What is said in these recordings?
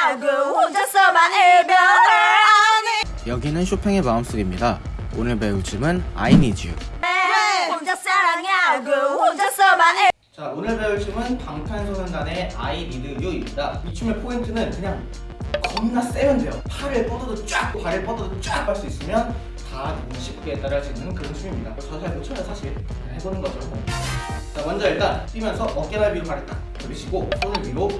사랑하고 혼자서만 이별하니 여기는 쇼팽의 마음속입니다. 오늘 배울 춤은 I Need You. 혼자 사랑하고 혼자서만 이 자, 오늘 배울 춤은 방탄소년단의 I Need You입니다. 이 춤의 포인트는 그냥 겁나 세면 돼요. 팔을 뻗어도 쫙, 발을 뻗어도 쫙 할 수 있으면 다 쉽게 따라할 수 있는 그런 춤입니다. 잘못 춰요, 사실. 해보는 거죠. 자, 먼저 일단 뛰면서 어깨를 위로 발을 딱 돌리시고 손을 위로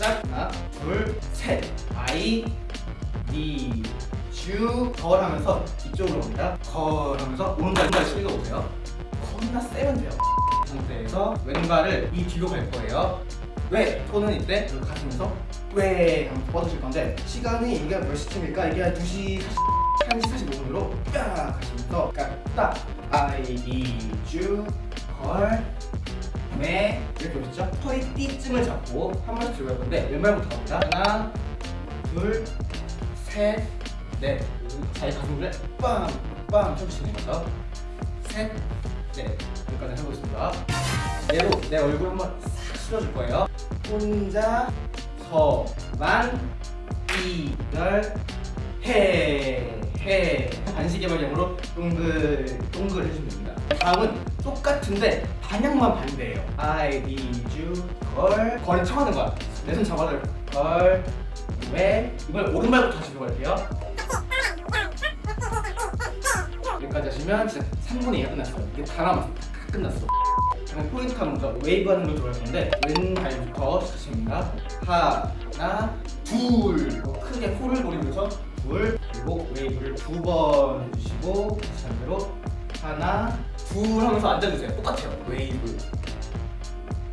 짝 하나, 둘, 셋. I need you 걸 하면서 이쪽으로 옵니다. 걸 하면서 오른발 왼발 숙여 보세요. 겁나 세면 돼요. 이 상태에서 왼발을 이 뒤로 갈 거예요. 왜? 손은 이때 이렇게 가시면서 왜? 하면서 뻗으실 건데 시간이 이게 몇 시쯤일까? 이게 한 2시 1시 45분으로 딱 가시면서 그러니까 딱 I need you 걸 네, 이렇게 오셨죠? 허리띠쯤을 잡고 한 번씩 들어갈 건데 왼발부터 갑니다. 하나, 둘, 셋, 넷. 자기 가슴을 빵, 빵 쳐주시는 거죠. 셋, 넷. 여기까지 해보겠습니다. 얘로 내 얼굴 한번 싹 실어줄 거예요. 혼자, 서만, 이별, 해, 해. 반시계 방향으로 동글, 동글 해주면 됩니다. 다음은 똑같은데 방향만 반대예요. I need you, girl. girl이 청하는 거야. 내 손 잡아줄 걸. 왜? 이번에 오른발부터 다시 들어갈게요. 여기까지 하시면 진짜 3분의 2가 끝났어요. 이게 다 남았어. 다 끝났어. 그럼 포인트 하는 거죠. 웨이브 하는 걸 들어갈 건데 왼발부터 시작합니다. 하나, 둘. 이거 크게 코를 노리면서 둘. 그리고 웨이브를 두 번 해주시고 반대로 하나, 둘 하면서 앉아주세요. 똑같아요. 웨이브.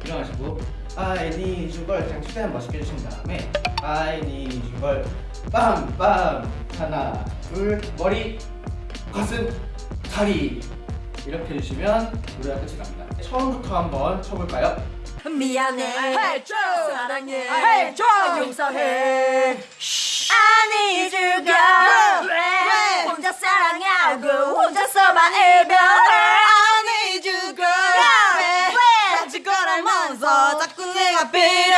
일어나시고 I need you 걸 그냥 최대한 멋있게 해주신 다음에 I need you 걸 빰빰 하나 둘 머리 가슴 다리 이렇게 해주시면 노래가 끝이 납니다 처음부터 한번 쳐볼까요? 미안해 해줘 사랑해 해줘. 용서해 pera beira